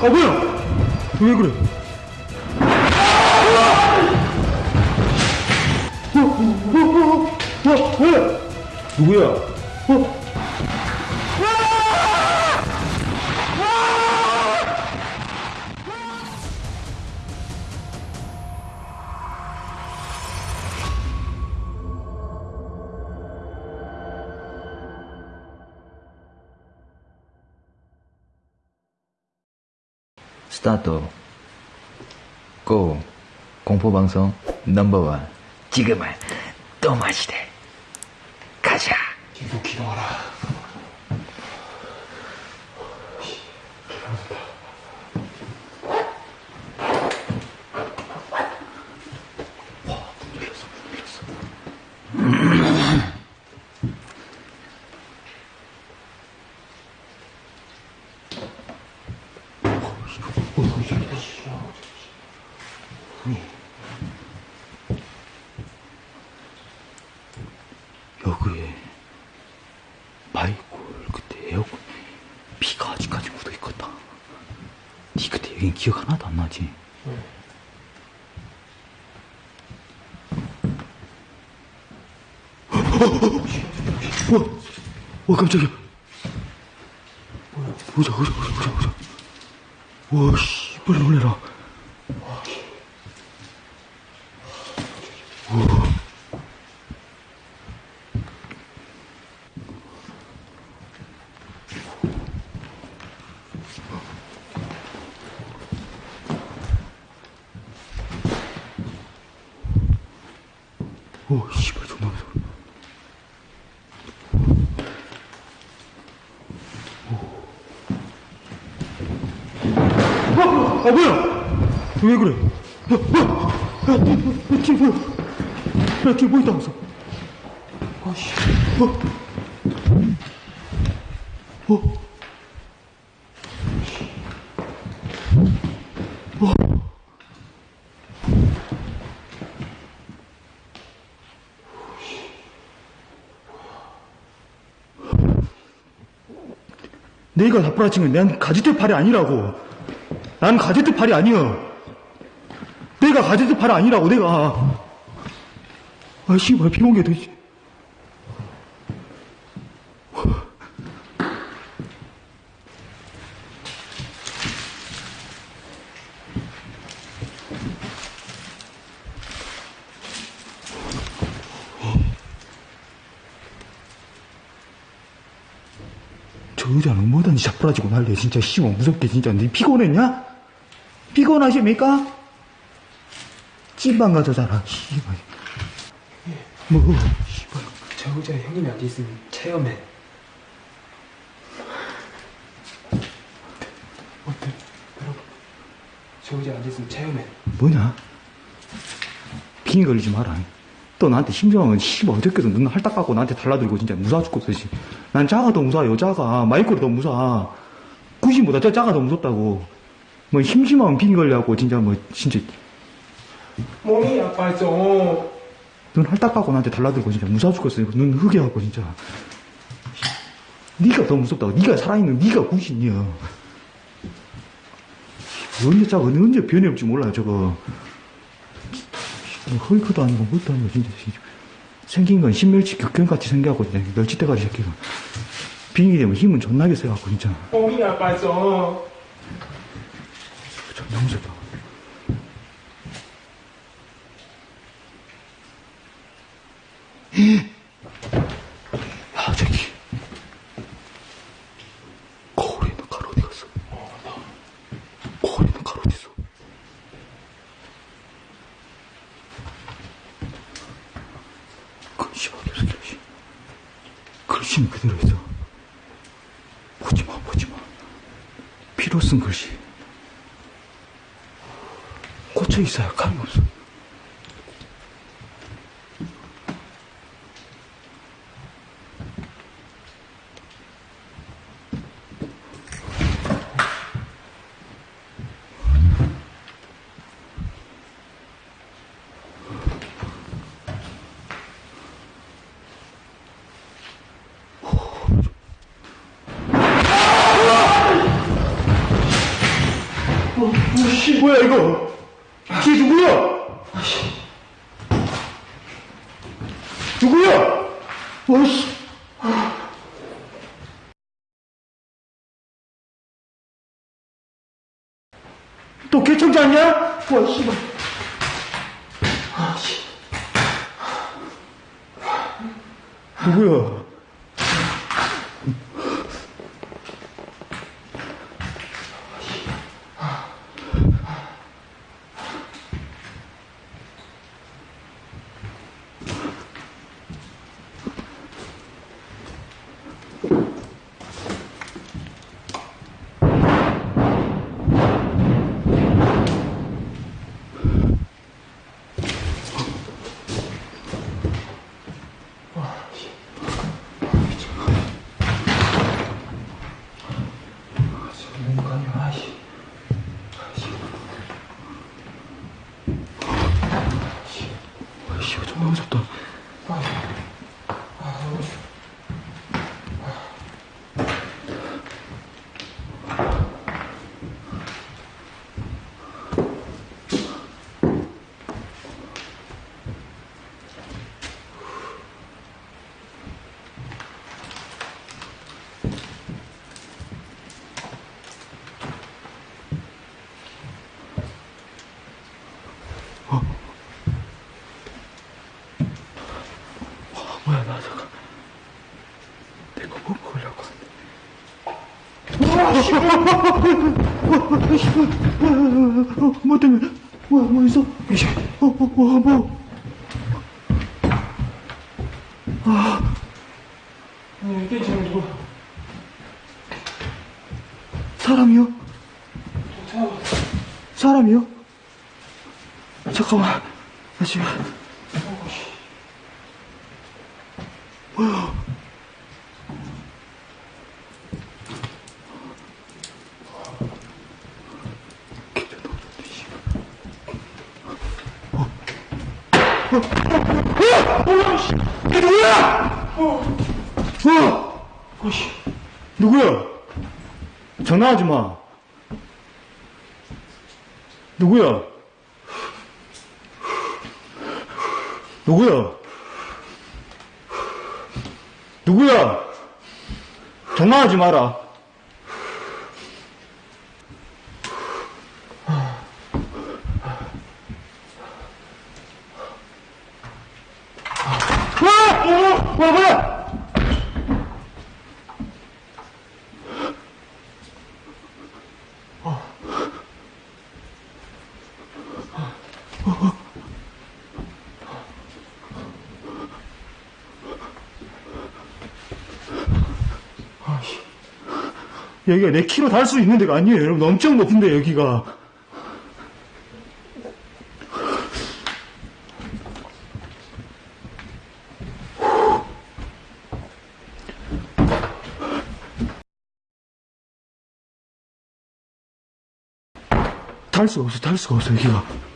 아 뭐야? 왜 그래? 어, 어, 어, 어, 어, 왜? 누구야? 어? 스타트. 고. 공포방송 넘버원. 지금은 또 마시대 가자. 이거 기도하라. 여기에 마이콜 그때 에어컨 비가 아직까지 묻어 있겠다 니 그때 여긴 기억 하나도 안 나지? 와, 와 깜짝이야 뭐야 보자 보자 보자 보자 와씨 빨리 놀래라 오 씨발 존나 무서워 아, 아 뭐야? 왜 그래? 야? 야, 야, 야, 뒤에 뭐야? 야, 뒤에 뭐 있다면서? 아 씨, 어? 어? 내가 나쁘라치면 난 가지대 팔이 아니라고. 난 가지대 팔이 아니여. 내가 가지대 팔이 아니라고, 내가. 아, 씨발, 비 온게 돼. 저 여자는 뭐든지 자빠라지고 난리야 진짜 씨발 무섭게 진짜 니 피곤했냐? 피곤하십니까? 찐방 가서 자라 씨발 뭐 씨발 저 여자 형님이 어디 있으면 체험해. 어때? 여러분, 저 여자 어디 있으면 체험해. 뭐냐? 빙의 걸리지 마라 또 나한테 심정은 씨발 어저께도 눈 할딱 깎고 나한테 달라들고 진짜 무서워 죽겠어 씨. 난 자가 더 무서워 여자가 마이크로 더 무서워 구신보다 저 자가 더 무섭다고 뭐 심심하면 빙의 걸려갖고 진짜 뭐 진짜 몸이 아파서. 눈 할딱 깎고 나한테 달라들고 진짜 무서워 죽겠어. 눈 흐게하고 진짜. 네가 더 무섭다고. 네가 살아있는 네가 구신이야. 언제 짜고 언제 변이 없지 몰라요 저거. 헐크도 아니고 뭘도 아니고 진짜. 생긴 건 신멸치 격견같이 생겨갖고 진짜 멸치대가리 새끼가. 빙이 되면 힘은 존나게 세갖고 진짜. 몸이 아파서. 존나 무섭다. 야, 저기. 거울에 있는 가루 어디 갔어? 거울에 있는 가루 어디 있어? 그, 씨발, 개새끼야, 씨. 글씨는 그대로 있어. 보지 마, 보지 마. 피로 쓴 글씨. 꽂혀 있어야 감이 없어. 쟤 누구야? 누구야? 어이씨. 또 개청자 아니야? 와, 씨발. 누구야? 뭔가 아니야, 아이씨. 씨, 정말 무섭다. 뭐야, 나 잠깐. 내거 뭐 먹으려고 하는데. 어, 뭐 때문에? 뭐야, 뭐 있어? 어, 어, 뭐, 뭐. 아니, 이게 지금 누구? 사람이요? 사람이요? 잠깐만. 나 지금. 뭐야? 이게 누구야? 어! 어씨, 누구야? 장난하지 마. 누구야? 누구야? 누구야? 장난하지 마라. 와! 어, 뭐야, 뭐야! 여기가 내 키로 달수 있는 데가 아니에요, 여러분. 엄청 높은데, 여기가. 달 수가 없어, 달 수가 없어, 여기가.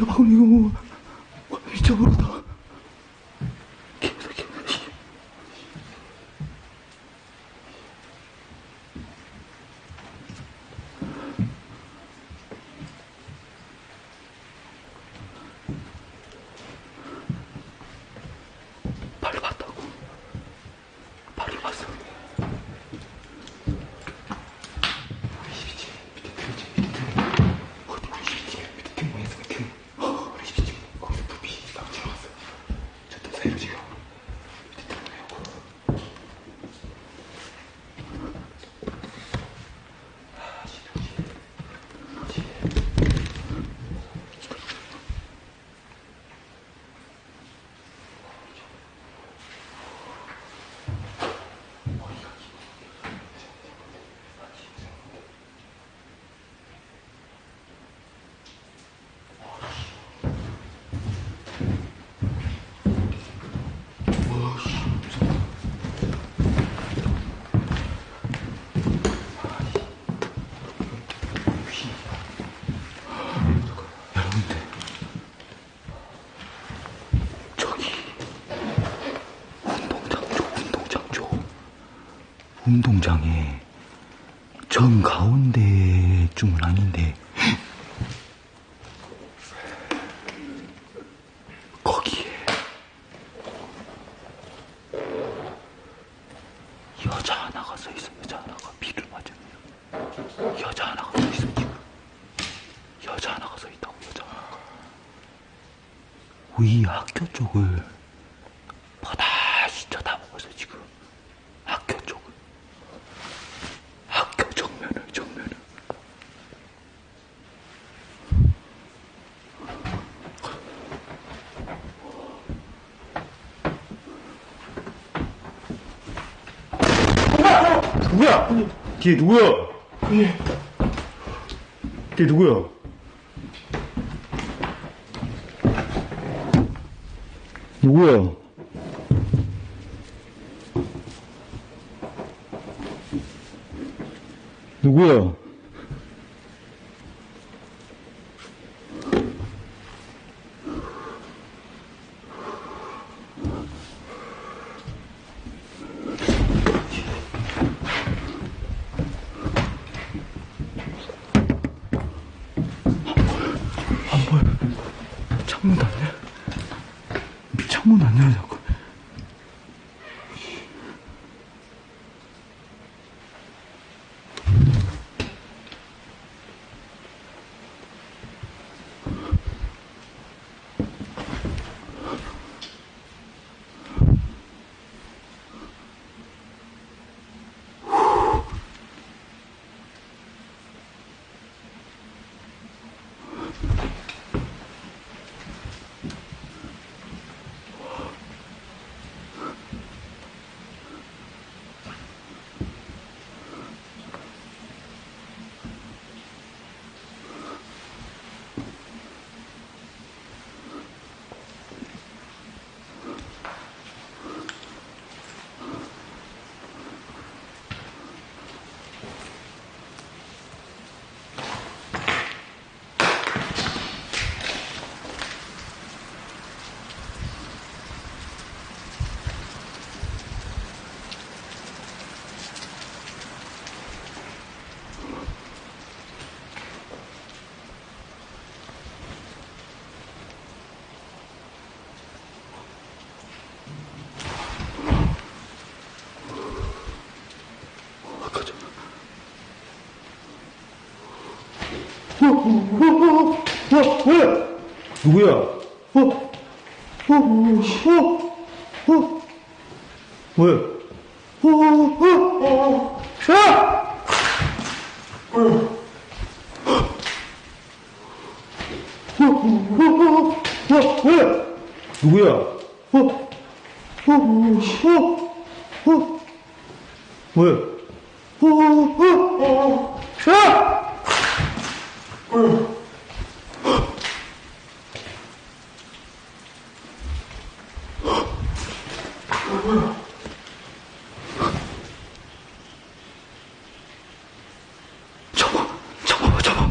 아유, 이거 미쳐버렸다. 하나가 서 있어. 여자 하나가 비를 맞으면. 여자 하나가 서 있어 지금. 여자 하나가 서 있다고 여자 하나가. 우리 학교 쪽을 바다시 쳐다보고 있어 지금 학교 쪽을 학교 정면을 정면을 누구야? 뒤에 누구야? 뒤에 누구야? 누구야? 누구야? 자꾸 가자 어, 어, 어? 누구야? 어, 어, 어, 어, 뭐야? 어, 어, 어, 자! 어, 어, 어, 어, 뭐야? 누구야? 어, 어, 어, 어, 뭐야? 어, 어, 어, 자! 잡아 잡아 잡아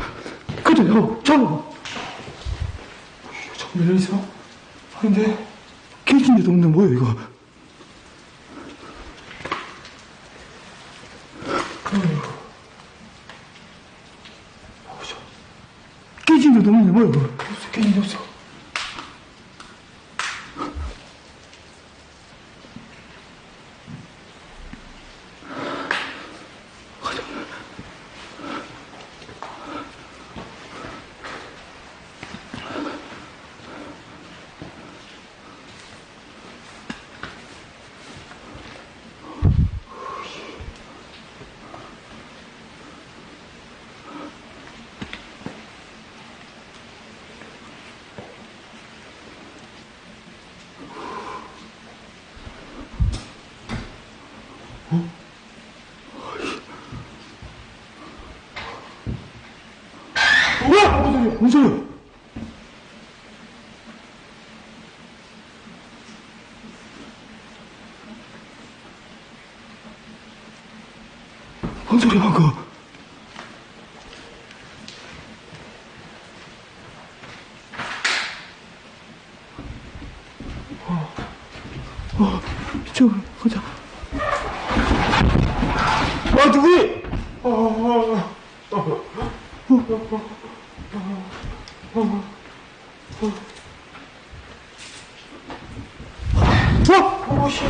자꾸 열려 있어? 아닌데? 깨진 데도 없는데 뭐야 이거 보자. 깨진 데도 없는데 뭐야 이거 깨진 게 없어. 뭐야? 뭔 소리야? 뭔 소리야, 그거? 어, 이쪽으로 가자. 아, 누구야? 어? 오씨.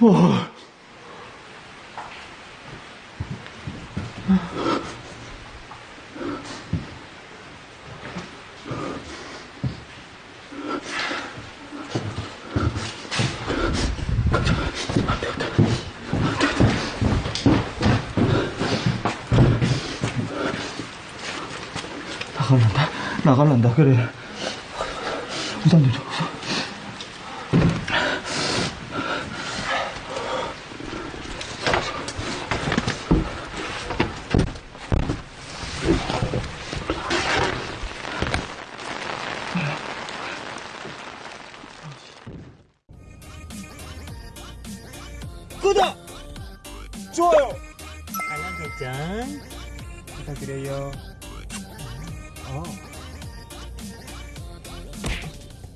와. 나갈란다. 나갈란다. 그래. 우산 좀 줘. 우산.